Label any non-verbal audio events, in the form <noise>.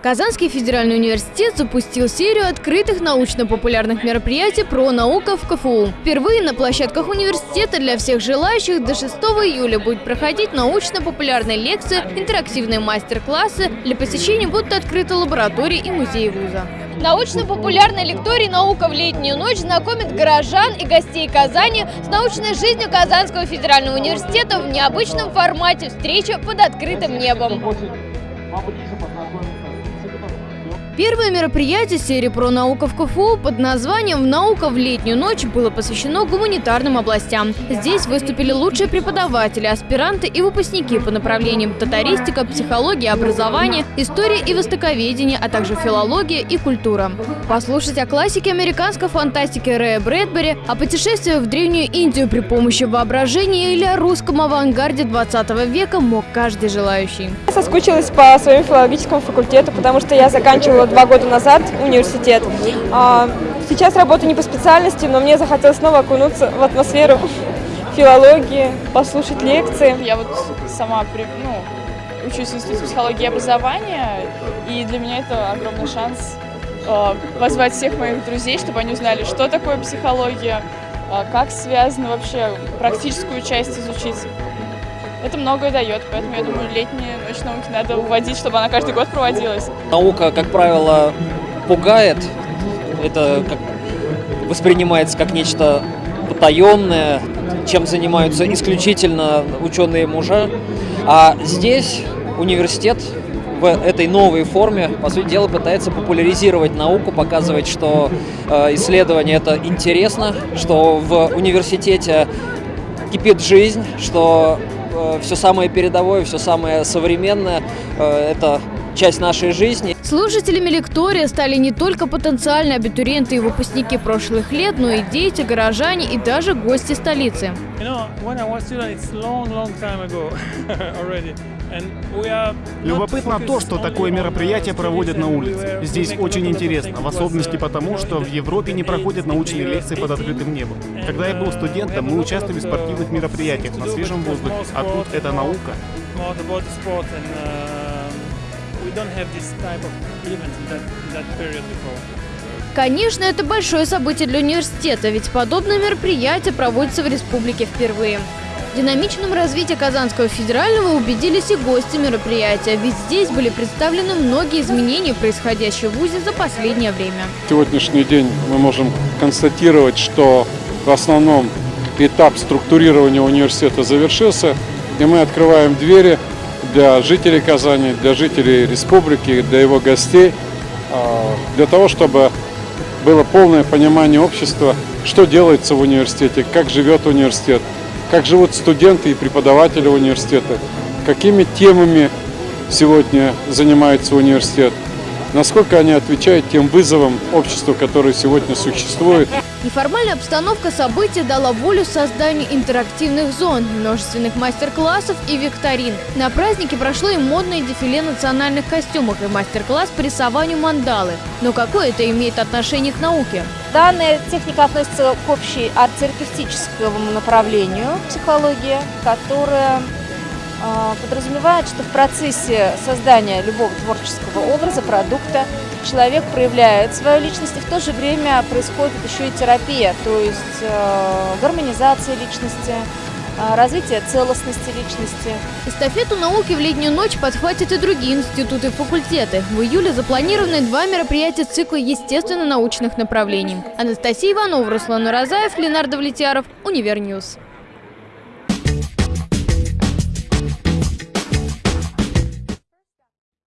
Казанский федеральный университет запустил серию открытых научно-популярных мероприятий про науку в КФУ. Впервые на площадках университета для всех желающих до 6 июля будет проходить научно-популярные лекции, интерактивные мастер-классы. Для посещения будут открыты лаборатории и музеи вуза. Научно-популярный лекторий «Наука в летнюю ночь» знакомит горожан и гостей Казани с научной жизнью Казанского федерального университета в необычном формате встречи под открытым небом. Первое мероприятие серии про науку в КФУ под названием «Наука в летнюю ночь» было посвящено гуманитарным областям. Здесь выступили лучшие преподаватели, аспиранты и выпускники по направлениям татаристика, психология, образование, история и востоковедение, а также филология и культура. Послушать о классике американской фантастики Рэя Брэдбери, о путешествии в Древнюю Индию при помощи воображения или о русском авангарде 20 века мог каждый желающий. Я соскучилась по своему филологическому факультету, потому что я заканчивала два года назад университет. А, сейчас работаю не по специальности, но мне захотелось снова окунуться в атмосферу филологии, послушать лекции. Я вот сама ну, учусь в Институте психологии и образования, и для меня это огромный шанс э, позвать всех моих друзей, чтобы они узнали, что такое психология, э, как связано вообще практическую часть изучить. Это многое дает, поэтому я думаю, летние ночь науки надо уводить, чтобы она каждый год проводилась. Наука, как правило, пугает. Это как воспринимается как нечто потаенное, чем занимаются исключительно ученые мужа. А здесь университет в этой новой форме, по сути дела, пытается популяризировать науку, показывать, что э, исследование это интересно, что в университете кипит жизнь, что все самое передовое, все самое современное. Э, это часть нашей жизни. Слушателями лектория стали не только потенциальные абитуриенты и выпускники прошлых лет, но и дети, горожане и даже гости столицы. <laughs> Любопытно то, что такое мероприятие проводят на улице. Здесь очень интересно, в особенности потому, что в Европе не проходят научные лекции под открытым небом. Когда я был студентом, мы участвовали в спортивных мероприятиях на свежем воздухе, а тут это наука. Конечно, это большое событие для университета, ведь подобное мероприятие проводится в республике впервые. В динамичном развитии Казанского федерального убедились и гости мероприятия, ведь здесь были представлены многие изменения, происходящие в ВУЗе за последнее время. Сегодняшний день мы можем констатировать, что в основном этап структурирования университета завершился, и мы открываем двери для жителей Казани, для жителей республики, для его гостей, а, для того, чтобы было полное понимание общества, что делается в университете, как живет университет, как живут студенты и преподаватели университета, какими темами сегодня занимается университет, насколько они отвечают тем вызовам общества, которые сегодня существуют. Неформальная обстановка события дала волю созданию интерактивных зон, множественных мастер-классов и викторин. На празднике прошло и модное дефиле национальных костюмов и мастер-класс по рисованию мандалы. Но какое это имеет отношение к науке? Данная техника относится к общей арт-терапевтическому направлению психологии, которая подразумевает, что в процессе создания любого творческого образа, продукта, человек проявляет свою личность, и в то же время происходит еще и терапия, то есть э, гармонизация личности, э, развитие целостности личности. Эстафету науки в летнюю ночь подхватят и другие институты и факультеты. В июле запланированы два мероприятия цикла естественно-научных направлений. Анастасия Иванова, Руслан Уразаев, Ленар Давлетьяров, Univer News.